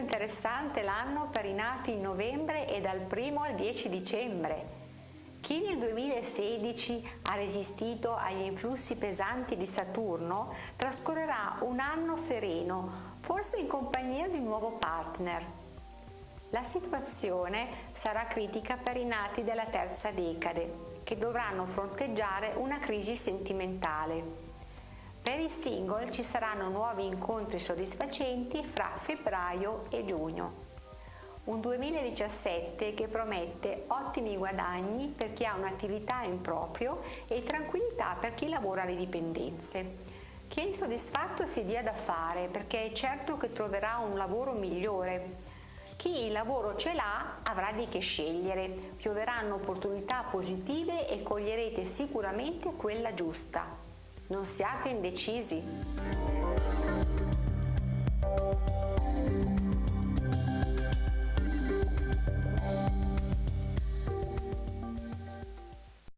interessante l'anno per i nati in novembre e dal 1 al 10 dicembre. Chi nel 2016 ha resistito agli influssi pesanti di Saturno trascorrerà un anno sereno, forse in compagnia di un nuovo partner. La situazione sarà critica per i nati della terza decade, che dovranno fronteggiare una crisi sentimentale. Per i single ci saranno nuovi incontri soddisfacenti fra febbraio e giugno. Un 2017 che promette ottimi guadagni per chi ha un'attività in proprio e tranquillità per chi lavora alle dipendenze. Chi è insoddisfatto si dia da fare perché è certo che troverà un lavoro migliore. Chi il lavoro ce l'ha avrà di che scegliere, pioveranno opportunità positive e coglierete sicuramente quella giusta. Non siate indecisi.